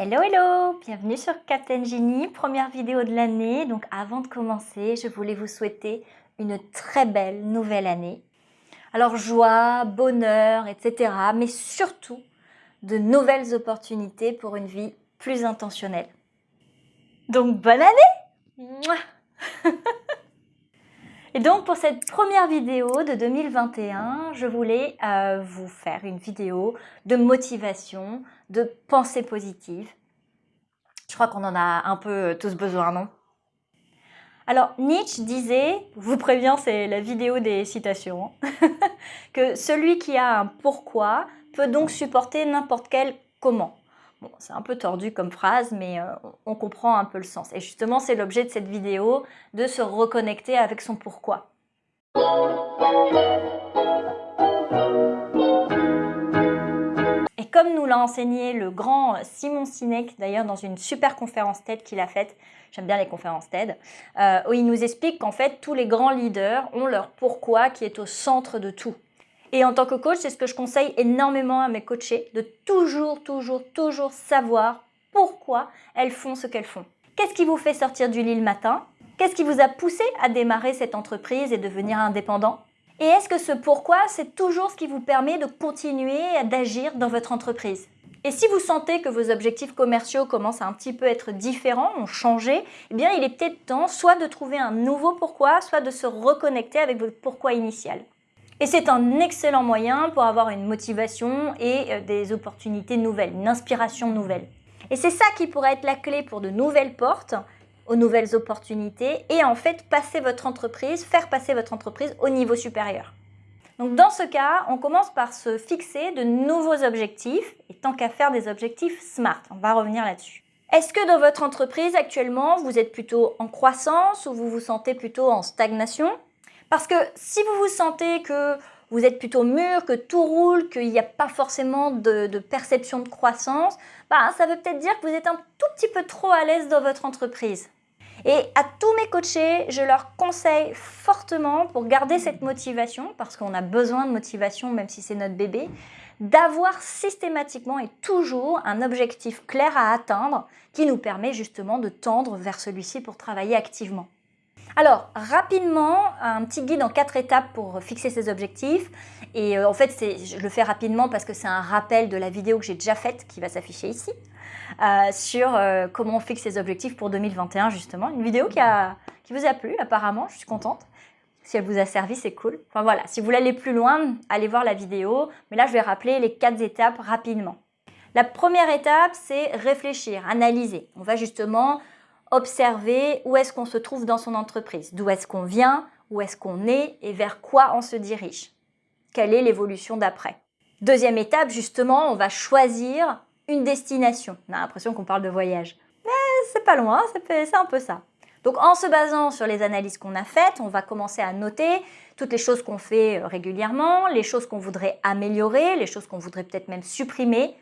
Hello hello, bienvenue sur Captain Genie, première vidéo de l'année. Donc avant de commencer, je voulais vous souhaiter une très belle nouvelle année. Alors joie, bonheur, etc. Mais surtout de nouvelles opportunités pour une vie plus intentionnelle. Donc bonne année Et donc pour cette première vidéo de 2021, je voulais euh, vous faire une vidéo de motivation, de pensée positive. Je crois qu'on en a un peu tous besoin, non? Alors, Nietzsche disait, vous préviens, c'est la vidéo des citations, hein, que celui qui a un pourquoi peut donc supporter n'importe quel comment. Bon, c'est un peu tordu comme phrase, mais euh, on comprend un peu le sens. Et justement, c'est l'objet de cette vidéo, de se reconnecter avec son pourquoi. Comme nous l'a enseigné le grand Simon Sinek, d'ailleurs dans une super conférence TED qu'il a faite, j'aime bien les conférences TED, euh, où il nous explique qu'en fait tous les grands leaders ont leur pourquoi qui est au centre de tout. Et en tant que coach, c'est ce que je conseille énormément à mes coachés, de toujours, toujours, toujours savoir pourquoi elles font ce qu'elles font. Qu'est-ce qui vous fait sortir du lit le matin? Qu'est-ce qui vous a poussé à démarrer cette entreprise et devenir indépendant? Et est-ce que ce pourquoi, c'est toujours ce qui vous permet de continuer d'agir dans votre entreprise? Et si vous sentez que vos objectifs commerciaux commencent à un petit peu être différents, ont changé, eh bien il est peut-être temps soit de trouver un nouveau pourquoi, soit de se reconnecter avec votre pourquoi initial. Et c'est un excellent moyen pour avoir une motivation et euh, des opportunités nouvelles, une inspiration nouvelle. Et c'est ça qui pourrait être la clé pour de nouvelles portes aux nouvelles opportunités et en fait passer votre entreprise, faire passer votre entreprise au niveau supérieur. Donc dans ce cas, on commence par se fixer de nouveaux objectifs et tant qu'à faire des objectifs SMART, on va revenir là-dessus. Est-ce que dans votre entreprise actuellement, vous êtes plutôt en croissance ou vous vous sentez plutôt en stagnation? Parce que si vous vous sentez que vous êtes plutôt mûr, que tout roule, qu'il n'y a pas forcément de, perception de croissance, bah, ça veut peut-être dire que vous êtes un tout petit peu trop à l'aise dans votre entreprise. Et à tous mes coachés, je leur conseille fortement pour garder cette motivation, parce qu'on a besoin de motivation même si c'est notre bébé, d'avoir systématiquement et toujours un objectif clair à atteindre qui nous permet justement de tendre vers celui-ci pour travailler activement. Alors, rapidement, un petit guide en quatre étapes pour fixer ses objectifs. Et euh, en fait, je le fais rapidement parce que c'est un rappel de la vidéo que j'ai déjà faite qui va s'afficher ici euh, sur euh, comment on fixe ses objectifs pour 2021 justement. Une vidéo qui, a, qui vous a plu apparemment, je suis contente. Si elle vous a servi, c'est cool. Enfin voilà, si vous voulez aller plus loin, allez voir la vidéo. Mais là, je vais rappeler les quatre étapes rapidement. La première étape, c'est réfléchir, analyser. On va justement observer où est-ce qu'on se trouve dans son entreprise, d'où est-ce qu'on vient, où est-ce qu'on est et vers quoi on se dirige. Quelle est l'évolution d'après Deuxième étape, justement, on va choisir une destination. On a l'impression qu'on parle de voyage. Mais c'est pas loin, c'est un peu ça. Donc en se basant sur les analyses qu'on a faites, on va commencer à noter toutes les choses qu'on fait euh, régulièrement, les choses qu'on voudrait améliorer, les choses qu'on voudrait peut-être même supprimer,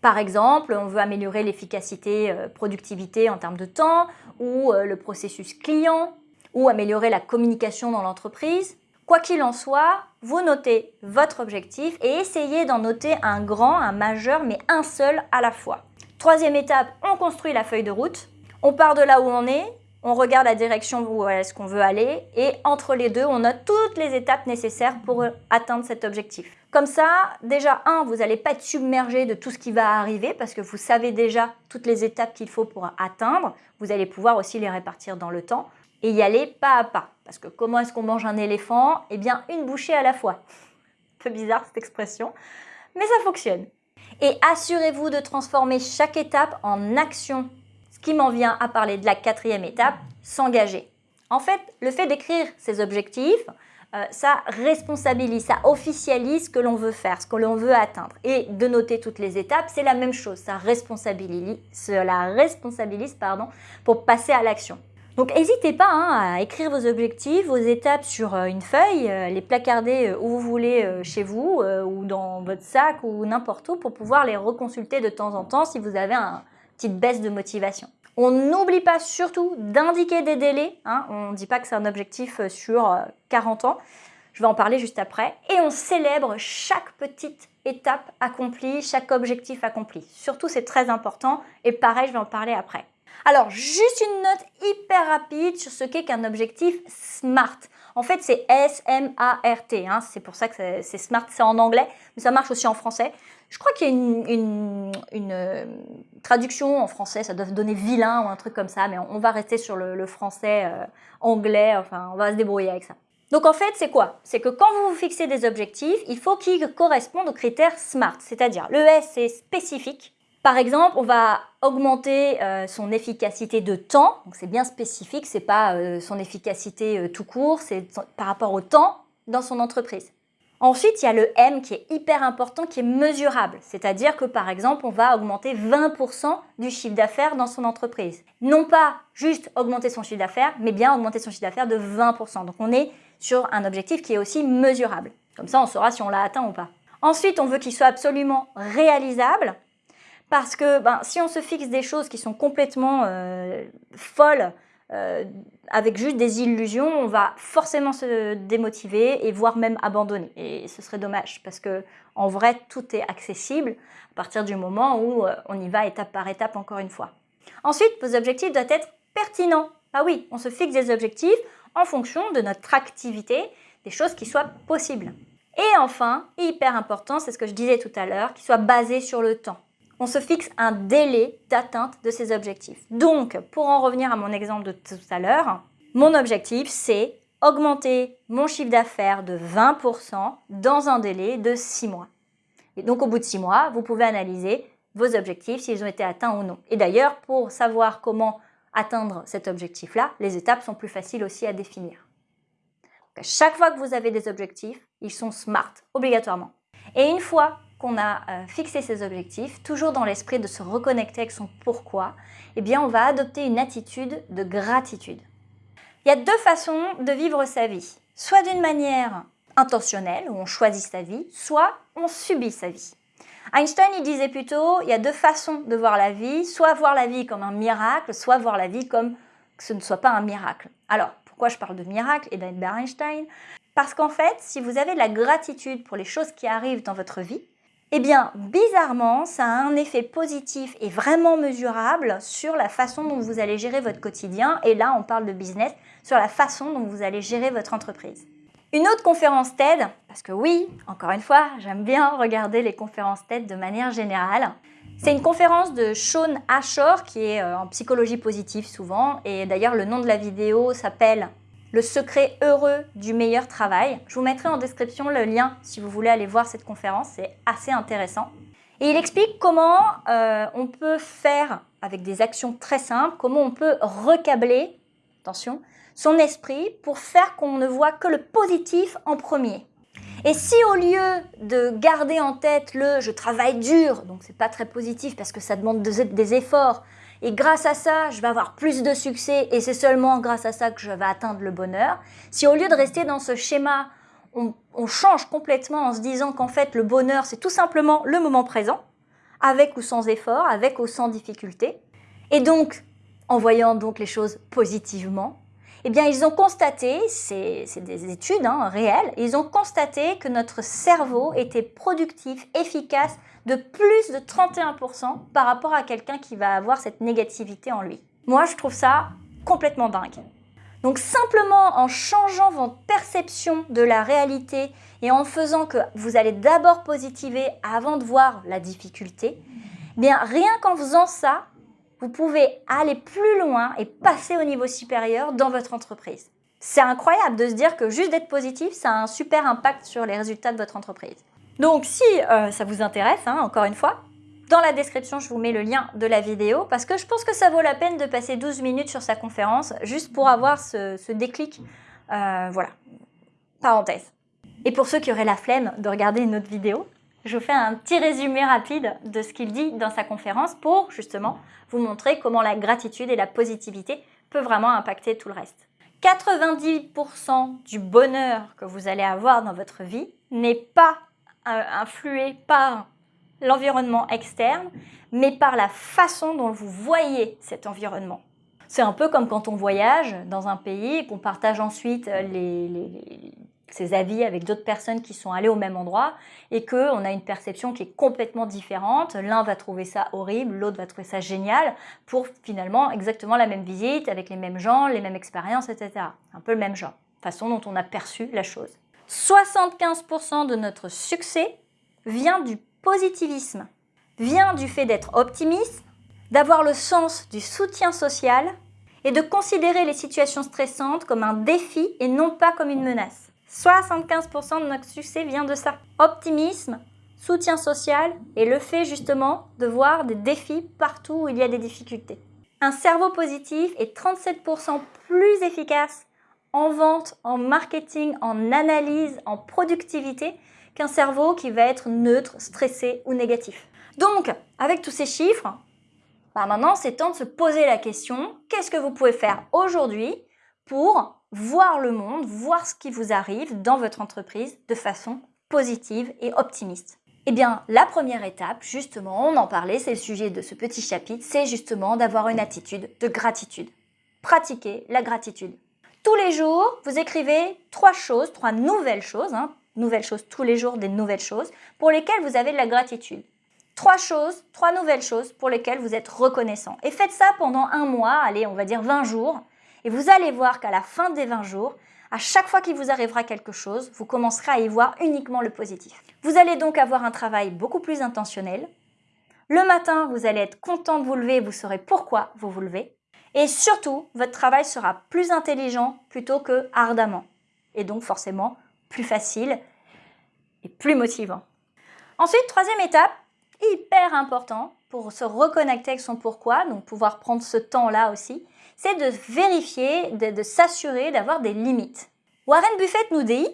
par exemple, on veut améliorer l'efficacité, euh, productivité en termes de temps, ou euh, le processus client, ou améliorer la communication dans l'entreprise. Quoi qu'il en soit, vous notez votre objectif et essayez d'en noter un grand, un majeur, mais un seul à la fois. Troisième étape, on construit la feuille de route. On part de là où on est, on regarde la direction où est-ce qu'on veut aller et entre les deux, on note toutes les étapes nécessaires pour atteindre cet objectif. Comme ça, déjà, un, vous n'allez pas être submergé de tout ce qui va arriver parce que vous savez déjà toutes les étapes qu'il faut pour atteindre. Vous allez pouvoir aussi les répartir dans le temps et y aller pas à pas. Parce que comment est-ce qu'on mange un éléphant? Eh bien, une bouchée à la fois. Un peu bizarre cette expression, mais ça fonctionne. Et assurez-vous de transformer chaque étape en action ce qui m'en vient à parler de la quatrième étape, s'engager. En fait, le fait d'écrire ses objectifs, euh, ça responsabilise, ça officialise ce que l'on veut faire, ce que l'on veut atteindre. Et de noter toutes les étapes, c'est la même chose, ça responsabilise, cela responsabilise pardon, pour passer à l'action. Donc n'hésitez pas hein, à écrire vos objectifs, vos étapes sur euh, une feuille, euh, les placarder où vous voulez chez vous ou dans votre sac ou n'importe où pour pouvoir les reconsulter de temps en temps si vous avez un, petite baisse de motivation. On n'oublie pas surtout d'indiquer des délais. Hein. On ne dit pas que c'est un objectif euh, sur 40 euh, ans. Je vais en parler juste après. Et on célèbre chaque petite étape accomplie, chaque objectif accompli. Surtout, c'est très important. Et pareil, je vais en parler après. Alors, juste une note hyper rapide sur ce qu'est qu'un objectif SMART. En fait, c'est S-M-A-R-T. Hein. C'est pour ça que c'est SMART, c'est en anglais, mais ça marche aussi en français. Je crois qu'il y a une, euh, traduction en français, ça doit donner vilain ou un truc comme ça, mais on, va rester sur le, français euh, anglais, enfin, on va se débrouiller avec ça. Donc en fait, c'est quoi? C'est que quand vous vous fixez des objectifs, il faut qu'ils correspondent aux critères SMART, c'est-à-dire le S c'est spécifique, par exemple, on va augmenter euh, son efficacité de temps, c'est bien spécifique, c'est pas euh, son efficacité euh, tout court, c'est par rapport au temps dans son entreprise. Ensuite, il y a le M qui est hyper important, qui est mesurable. C'est-à-dire que, par exemple, on va augmenter 20% du chiffre d'affaires dans son entreprise. Non pas juste augmenter son chiffre d'affaires, mais bien augmenter son chiffre d'affaires de 20%. Donc, on est sur un objectif qui est aussi mesurable. Comme ça, on saura si on l'a atteint ou pas. Ensuite, on veut qu'il soit absolument réalisable. Parce que ben, si on se fixe des choses qui sont complètement euh, folles, euh, avec juste des illusions, on va forcément se démotiver et voire même abandonner. Et ce serait dommage parce que en vrai, tout est accessible à partir du moment où euh, on y va étape par étape encore une fois. Ensuite, vos objectifs doivent être pertinents. Ah oui, on se fixe des objectifs en fonction de notre activité, des choses qui soient possibles. Et enfin, hyper important, c'est ce que je disais tout à l'heure, qui soit basé sur le temps on se fixe un délai d'atteinte de ces objectifs. Donc, pour en revenir à mon exemple de tout à l'heure, mon objectif, c'est augmenter mon chiffre d'affaires de 20% dans un délai de 6 mois. Et donc, au bout de 6 mois, vous pouvez analyser vos objectifs, s'ils ont été atteints ou non. Et d'ailleurs, pour savoir comment atteindre cet objectif-là, les étapes sont plus faciles aussi à définir. à chaque fois que vous avez des objectifs, ils sont SMART, obligatoirement. Et une fois qu'on a euh, fixé ses objectifs, toujours dans l'esprit de se reconnecter avec son pourquoi, eh bien on va adopter une attitude de gratitude. Il y a deux façons de vivre sa vie. Soit d'une manière intentionnelle, où on choisit sa vie, soit on subit sa vie. Einstein, disait plutôt, il y a deux façons de voir la vie, soit voir la vie comme un miracle, soit voir la vie comme que ce ne soit pas un miracle. Alors, pourquoi je parle de miracle et d'Albert Einstein? Parce qu'en fait, si vous avez de la gratitude pour les choses qui arrivent dans votre vie, eh bien, bizarrement, ça a un effet positif et vraiment mesurable sur la façon dont vous allez gérer votre quotidien. Et là, on parle de business, sur la façon dont vous allez gérer votre entreprise. Une autre conférence TED, parce que oui, encore une fois, j'aime bien regarder les conférences TED de manière générale. C'est une conférence de Sean Ashore qui est euh, en psychologie positive souvent. Et d'ailleurs, le nom de la vidéo s'appelle le secret heureux du meilleur travail. Je vous mettrai en description le lien si vous voulez aller voir cette conférence, c'est assez intéressant. Et il explique comment euh, on peut faire, avec des actions très simples, comment on peut recabler, attention, son esprit pour faire qu'on ne voit que le positif en premier. Et si au lieu de garder en tête le « je travaille dur », donc c'est pas très positif parce que ça demande des efforts, et grâce à ça, je vais avoir plus de succès et c'est seulement grâce à ça que je vais atteindre le bonheur. Si au lieu de rester dans ce schéma, on, change complètement en se disant qu'en fait le bonheur c'est tout simplement le moment présent, avec ou sans effort, avec ou sans difficulté, et donc en voyant donc les choses positivement, eh bien ils ont constaté, c'est des études hein, réelles, ils ont constaté que notre cerveau était productif, efficace de plus de 31% par rapport à quelqu'un qui va avoir cette négativité en lui. Moi, je trouve ça complètement dingue. Donc simplement en changeant votre perception de la réalité et en faisant que vous allez d'abord positiver avant de voir la difficulté, eh bien rien qu'en faisant ça, vous pouvez aller plus loin et passer au niveau supérieur dans votre entreprise. C'est incroyable de se dire que juste d'être positif, ça a un super impact sur les résultats de votre entreprise. Donc si euh, ça vous intéresse, hein, encore une fois, dans la description, je vous mets le lien de la vidéo parce que je pense que ça vaut la peine de passer 12 minutes sur sa conférence juste pour avoir ce, déclic. Euh, voilà, parenthèse. Et pour ceux qui auraient la flemme de regarder une autre vidéo, je fais un petit résumé rapide de ce qu'il dit dans sa conférence pour justement vous montrer comment la gratitude et la positivité peuvent vraiment impacter tout le reste. 90% du bonheur que vous allez avoir dans votre vie n'est pas influé par l'environnement externe, mais par la façon dont vous voyez cet environnement. C'est un peu comme quand on voyage dans un pays et qu'on partage ensuite ses avis avec d'autres personnes qui sont allées au même endroit et qu'on a une perception qui est complètement différente. L'un va trouver ça horrible, l'autre va trouver ça génial pour finalement exactement la même visite avec les mêmes gens, les mêmes expériences, etc. Un peu le même genre, façon dont on a perçu la chose. 75% de notre succès vient du positivisme, vient du fait d'être optimiste, d'avoir le sens du soutien social et de considérer les situations stressantes comme un défi et non pas comme une menace. 75% de notre succès vient de ça. Optimisme, soutien social et le fait justement de voir des défis partout où il y a des difficultés. Un cerveau positif est 37% plus efficace en vente, en marketing, en analyse, en productivité qu'un cerveau qui va être neutre, stressé ou négatif. Donc, avec tous ces chiffres, bah, maintenant c'est temps de se poser la question, qu'est-ce que vous pouvez faire aujourd'hui pour voir le monde, voir ce qui vous arrive dans votre entreprise de façon positive et optimiste? Eh bien, la première étape, justement, on en parlait, c'est le sujet de ce petit chapitre, c'est justement d'avoir une attitude de gratitude. Pratiquer la gratitude. Tous les jours, vous écrivez trois choses, trois nouvelles choses, hein, nouvelles choses tous les jours, des nouvelles choses, pour lesquelles vous avez de la gratitude. Trois choses, trois nouvelles choses pour lesquelles vous êtes reconnaissant. Et faites ça pendant un mois, allez, on va dire 20 jours, et vous allez voir qu'à la fin des 20 jours, à chaque fois qu'il vous arrivera quelque chose, vous commencerez à y voir uniquement le positif. Vous allez donc avoir un travail beaucoup plus intentionnel. Le matin, vous allez être content de vous lever, vous saurez pourquoi vous vous levez. Et surtout, votre travail sera plus intelligent plutôt que ardemment. Et donc forcément plus facile et plus motivant. Ensuite, troisième étape, hyper important pour se reconnecter avec son pourquoi, donc pouvoir prendre ce temps-là aussi, c'est de vérifier, de, s'assurer d'avoir des limites. Warren Buffett nous dit,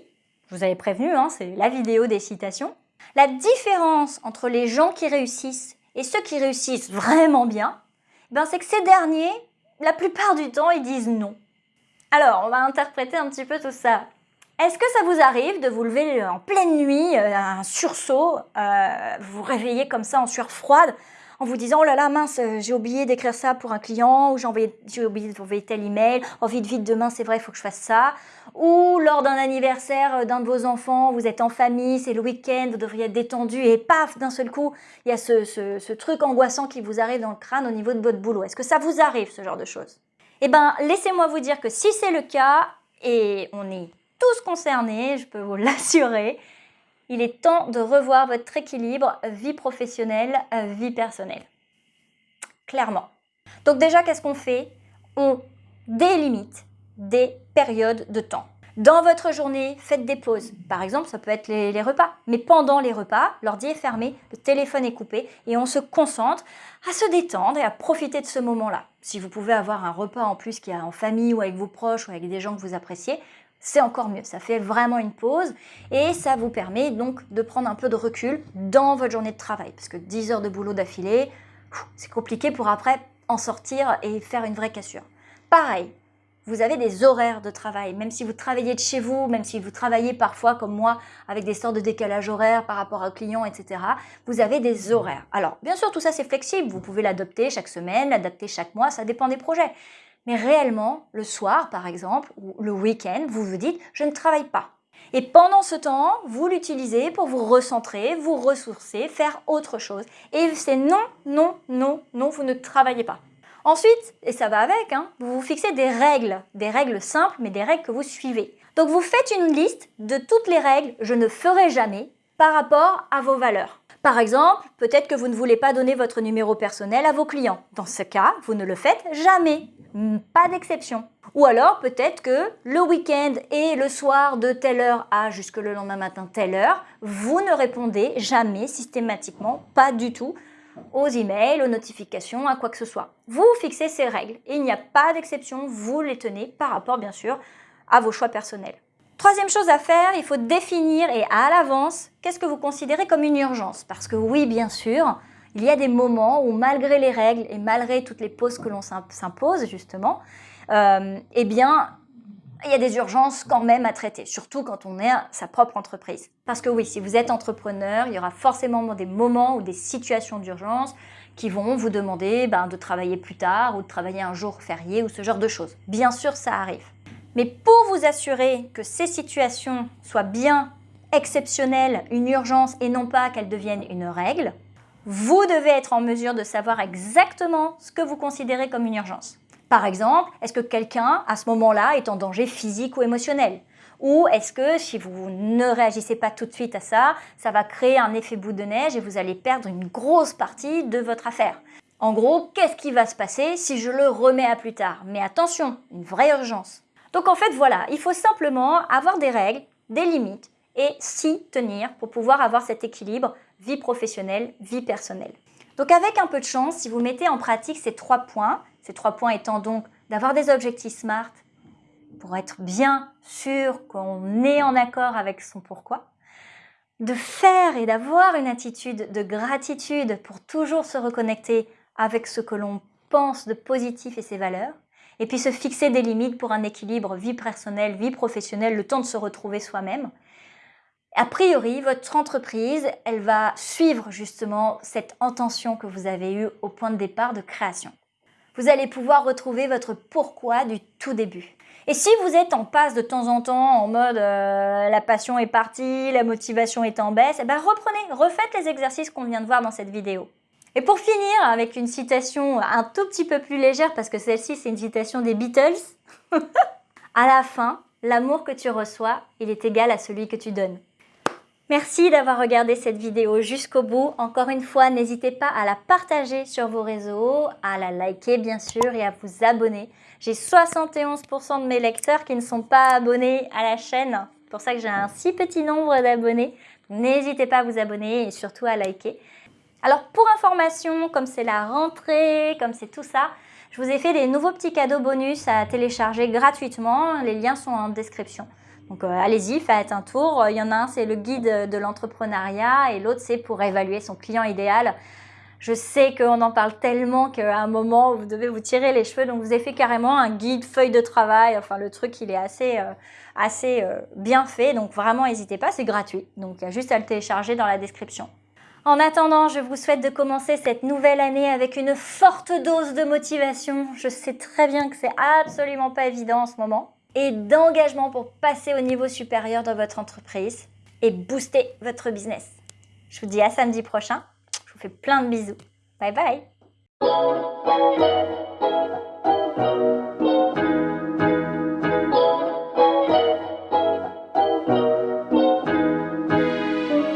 je vous avais prévenu, hein, c'est la vidéo des citations, la différence entre les gens qui réussissent et ceux qui réussissent vraiment bien, ben c'est que ces derniers, la plupart du temps, ils disent non. Alors, on va interpréter un petit peu tout ça. Est-ce que ça vous arrive de vous lever en pleine nuit, euh, un sursaut, euh, vous vous réveillez comme ça en sueur froide, en vous disant oh là là mince j'ai oublié d'écrire ça pour un client ou j'ai oublié d'envoyer tel email oh vite vite demain c'est vrai il faut que je fasse ça. Ou lors d'un anniversaire d'un de vos enfants vous êtes en famille c'est le week-end vous devriez être détendu et paf d'un seul coup il y a ce, ce, truc angoissant qui vous arrive dans le crâne au niveau de votre boulot. Est-ce que ça vous arrive ce genre de choses? Eh bien laissez-moi vous dire que si c'est le cas et on est tous concernés je peux vous l'assurer il est temps de revoir votre équilibre vie professionnelle, vie personnelle. Clairement. Donc déjà, qu'est-ce qu'on fait? On délimite des périodes de temps. Dans votre journée, faites des pauses. Par exemple, ça peut être les, repas. Mais pendant les repas, l'ordi est fermé, le téléphone est coupé et on se concentre à se détendre et à profiter de ce moment-là. Si vous pouvez avoir un repas en plus qui est en famille ou avec vos proches ou avec des gens que vous appréciez, c'est encore mieux. Ça fait vraiment une pause et ça vous permet donc de prendre un peu de recul dans votre journée de travail. Parce que 10 heures de boulot d'affilée, c'est compliqué pour après en sortir et faire une vraie cassure. Pareil, vous avez des horaires de travail, même si vous travaillez de chez vous, même si vous travaillez parfois comme moi avec des sortes de décalage horaire par rapport aux clients, etc. Vous avez des horaires. Alors, bien sûr, tout ça c'est flexible. Vous pouvez l'adopter chaque semaine, l'adapter chaque mois, ça dépend des projets. Mais réellement, le soir, par exemple, ou le week-end, vous vous dites « je ne travaille pas ». Et pendant ce temps, vous l'utilisez pour vous recentrer, vous ressourcer, faire autre chose. Et c'est non, non, non, non, vous ne travaillez pas. Ensuite, et ça va avec, hein, vous vous fixez des règles, des règles simples, mais des règles que vous suivez. Donc vous faites une liste de toutes les règles « je ne ferai jamais » par rapport à vos valeurs. Par exemple, peut-être que vous ne voulez pas donner votre numéro personnel à vos clients. Dans ce cas, vous ne le faites jamais. Pas d'exception. Ou alors, peut-être que le week-end et le soir de telle heure à jusque le lendemain matin telle heure, vous ne répondez jamais systématiquement, pas du tout, aux emails, aux notifications, à quoi que ce soit. Vous fixez ces règles et il n'y a pas d'exception, vous les tenez par rapport bien sûr à vos choix personnels. Troisième chose à faire, il faut définir et à l'avance qu'est-ce que vous considérez comme une urgence? Parce que oui, bien sûr, il y a des moments où malgré les règles et malgré toutes les pauses que l'on s'impose justement, euh, eh bien, il y a des urgences quand même à traiter, surtout quand on est sa propre entreprise. Parce que oui, si vous êtes entrepreneur, il y aura forcément des moments ou des situations d'urgence qui vont vous demander ben, de travailler plus tard ou de travailler un jour férié ou ce genre de choses. Bien sûr, ça arrive. Mais pour vous assurer que ces situations soient bien exceptionnelles, une urgence et non pas qu'elles deviennent une règle, vous devez être en mesure de savoir exactement ce que vous considérez comme une urgence. Par exemple, est-ce que quelqu'un, à ce moment-là, est en danger physique ou émotionnel? Ou est-ce que si vous ne réagissez pas tout de suite à ça, ça va créer un effet bout de neige et vous allez perdre une grosse partie de votre affaire? En gros, qu'est-ce qui va se passer si je le remets à plus tard? Mais attention, une vraie urgence. Donc en fait, voilà, il faut simplement avoir des règles, des limites et s'y tenir pour pouvoir avoir cet équilibre vie professionnelle, vie personnelle. Donc avec un peu de chance, si vous mettez en pratique ces trois points, ces trois points étant donc d'avoir des objectifs SMART pour être bien sûr qu'on est en accord avec son pourquoi, de faire et d'avoir une attitude de gratitude pour toujours se reconnecter avec ce que l'on pense de positif et ses valeurs, et puis se fixer des limites pour un équilibre vie personnelle, vie professionnelle, le temps de se retrouver soi-même. A priori, votre entreprise, elle va suivre justement cette intention que vous avez eue au point de départ de création. Vous allez pouvoir retrouver votre pourquoi du tout début. Et si vous êtes en passe de temps en temps en mode euh, la passion est partie, la motivation est en baisse, eh ben reprenez, refaites les exercices qu'on vient de voir dans cette vidéo. Et pour finir, avec une citation un tout petit peu plus légère, parce que celle-ci, c'est une citation des Beatles. à la fin, l'amour que tu reçois, il est égal à celui que tu donnes. Merci d'avoir regardé cette vidéo jusqu'au bout. Encore une fois, n'hésitez pas à la partager sur vos réseaux, à la liker bien sûr et à vous abonner. J'ai 71% de mes lecteurs qui ne sont pas abonnés à la chaîne. C'est pour ça que j'ai un si petit nombre d'abonnés. N'hésitez pas à vous abonner et surtout à liker. Alors pour information, comme c'est la rentrée, comme c'est tout ça, je vous ai fait des nouveaux petits cadeaux bonus à télécharger gratuitement. Les liens sont en description. Donc euh, allez-y, faites un tour. Il y en a un, c'est le guide de l'entrepreneuriat et l'autre, c'est pour évaluer son client idéal. Je sais qu'on en parle tellement qu'à un moment, vous devez vous tirer les cheveux. Donc, vous avez fait carrément un guide, feuille de travail. Enfin, le truc, il est assez, euh, assez euh, bien fait. Donc, vraiment, n'hésitez pas, c'est gratuit. Donc, il y a juste à le télécharger dans la description. En attendant, je vous souhaite de commencer cette nouvelle année avec une forte dose de motivation. Je sais très bien que c'est absolument pas évident en ce moment. Et d'engagement pour passer au niveau supérieur dans votre entreprise et booster votre business. Je vous dis à samedi prochain. Je vous fais plein de bisous. Bye bye